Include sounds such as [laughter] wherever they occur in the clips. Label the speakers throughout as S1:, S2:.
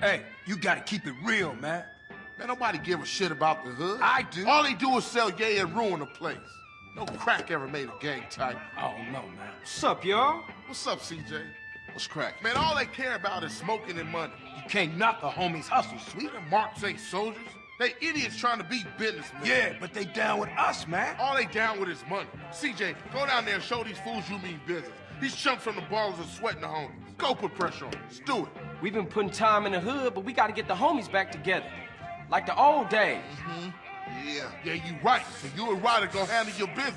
S1: Hey, you gotta keep it real, man.
S2: Man, nobody give a shit about the hood.
S1: I do.
S2: All they do is sell yay and ruin the place. No crack ever made a gang type.
S1: I don't know, man.
S3: What's up, y'all?
S2: What's up, CJ?
S4: What's crack?
S2: Man, all they care about is smoking and money.
S1: You can't knock a homie's hustle, sweet.
S2: Them marks ain't soldiers. They idiots trying to be businessmen.
S1: Yeah, but they down with us, man.
S2: All they down with is money. CJ, go down there and show these fools you mean business. These chumps from the Ballas are sweating the homies. Go put pressure on them. Let's do it.
S3: We've been putting time in the hood, but we gotta get the homies back together. Like the old days. Mm-hmm.
S2: Yeah, yeah, you right. So you and Ryder go handle your business.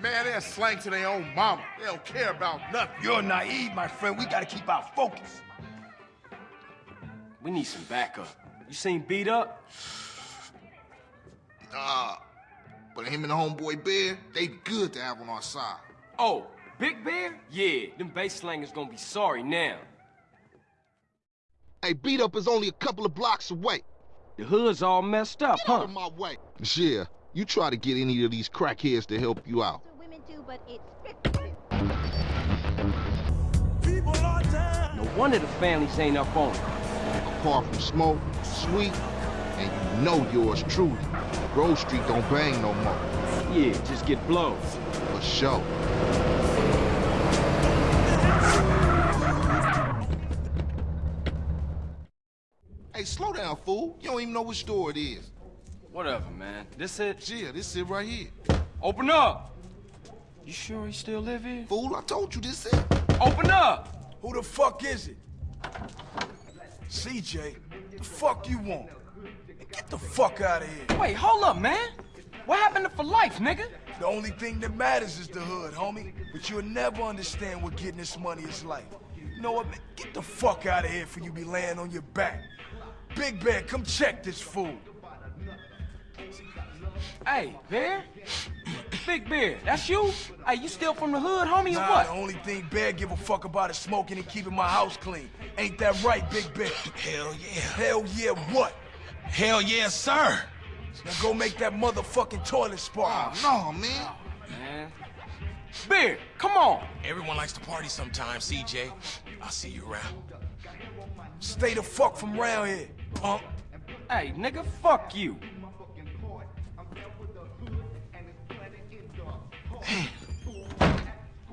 S2: Man, they're slang to their own mama. They don't care about nothing.
S1: You're naive, my friend. We gotta keep our focus.
S3: We need some backup. You seen B Dup?
S4: Nah. But him and the homeboy Bear, they good to have on our side.
S3: Oh, Big Bear? Yeah, them bass slangers gonna be sorry now.
S4: Hey, B Dup is only a couple of blocks away.
S3: The hood's all messed up,
S4: Get out
S3: huh?
S4: of my way. Yeah, you try to get any of these crackheads to help you out.
S5: women do, but it's 50
S3: No wonder the families ain't up on it.
S4: Apart from Smoke, Sweet, and you know yours truly. Grove Street don't bang no more.
S3: Yeah, just get blown.
S4: For sure. Slow down, fool. You don't even know which door it is.
S3: Whatever, man. This it?
S4: Yeah, this it right here.
S3: Open up! You sure he still live here?
S4: Fool, I told you this it.
S3: Open up!
S1: Who the fuck is it? CJ, the fuck you want? Get the fuck out of here.
S3: Wait, hold up, man. What happened to for life, nigga?
S1: The only thing that matters is the hood, homie. But you'll never understand what getting this money is like. You know what, man? Get the fuck out of here for you be laying on your back. Big Bear, come check this fool.
S3: Hey, Bear? Big Bear, that's you? Hey, you still from the hood, homie, or what?
S1: the only thing Bear give a fuck about is smoking and keeping my house clean. Ain't that right, Big Bear?
S6: Hell yeah.
S1: Hell yeah, what?
S6: Hell yeah, sir.
S1: Now go make that motherfucking toilet spark.
S4: Oh, no, man.
S3: Man. Bear, come on.
S6: Everyone likes to party sometimes, CJ. I'll see you around.
S1: Stay the fuck from round here, punk.
S3: Hey, nigga, fuck you. [sighs]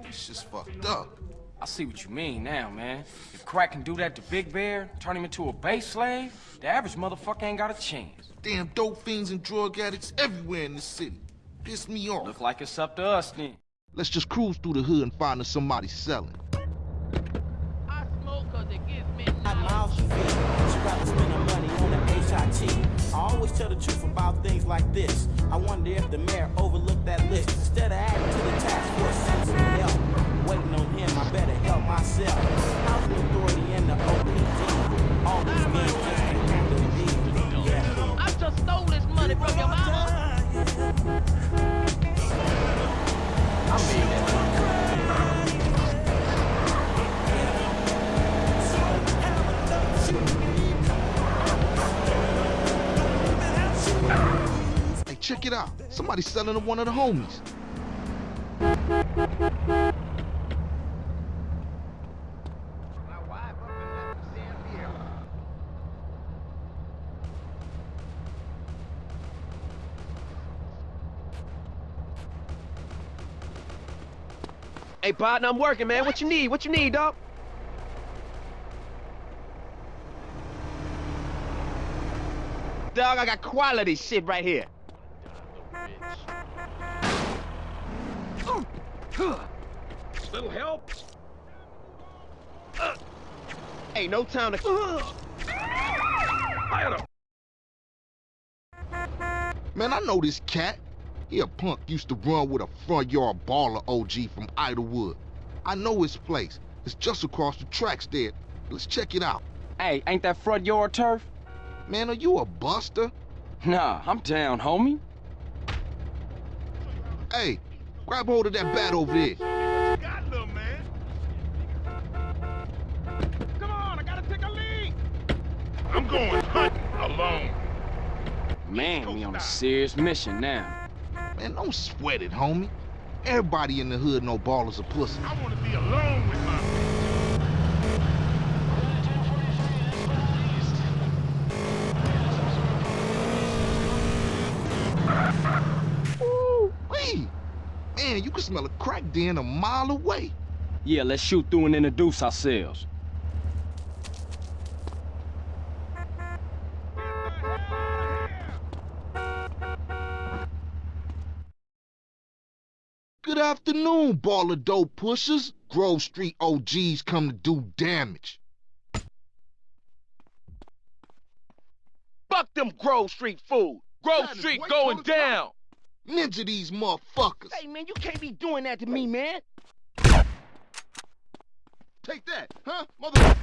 S4: It's just fucked up.
S3: I see what you mean now, man. If Crack can do that to Big Bear, turn him into a base slave, the average motherfucker ain't got a chance.
S4: Damn dope fiends and drug addicts everywhere in the city. Piss me off.
S3: Look like it's up to us then.
S4: Let's just cruise through the hood and find us somebody selling.
S7: HIT. I always tell the truth about things like this. I wonder if the mayor overlooked that list. Instead of adding to the task force, send some help. Waiting on him, I better
S4: Somebody's selling to one of the homies.
S8: Hey, partner, I'm working, man. What you need? What you need, dog? Dog, I got quality shit right here.
S6: Little help?
S8: Uh, ain't no time to.
S6: I had a
S4: Man, I know this cat. He a punk used to run with a front yard Balla OG from Idlewood. I know his place. It's just across the tracks there. Let's check it out.
S3: Hey, ain't that front yard turf?
S4: Man, are you a buster?
S3: Nah, I'm down, homie.
S4: Hey, grab hold of that bat over there.
S6: got little man. Come on, I gotta take a lead. I'm going hunting alone.
S3: Man, we on a serious mission now.
S4: Man, don't sweat it, homie. Everybody in the hood know Ballas are pussy.
S6: I want to be alone with my
S4: smell a crack den a mile away.
S3: Yeah, let's shoot through and introduce ourselves.
S4: Good afternoon, Balla dope pushers. Grove Street OGs come to do damage.
S8: Fuck them Grove Street fools. Grove Street going
S4: to the
S8: down.
S4: Ninja these motherfuckers.
S8: Hey, man, you can't be doing that to me, man.
S4: Take that, huh, mother?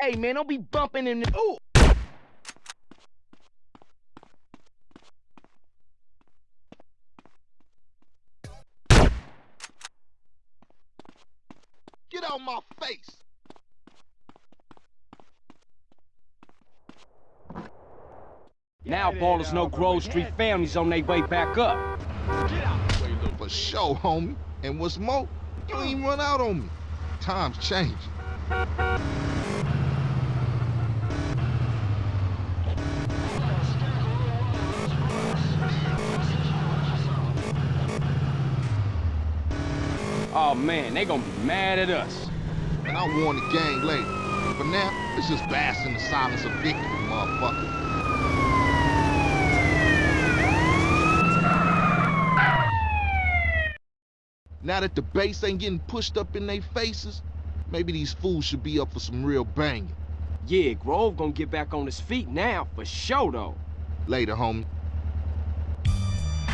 S8: Hey, man, don't be bumping in the... Ooh.
S4: Get out my face.
S3: Now Ballas know Grove Street families on their way back up.
S4: For sure, homie. And what's more, you ain't even run out on me. Times change.
S3: Oh man, they gonna be mad at us.
S4: And I'll warn the gang later. For now, let's just bask in the silence of victory, motherfucker. Now that the bass ain't getting pushed up in their faces, maybe these fools should be up for some real banging.
S3: Yeah, Grove gonna get back on his feet now, for sure though.
S4: Later, homie.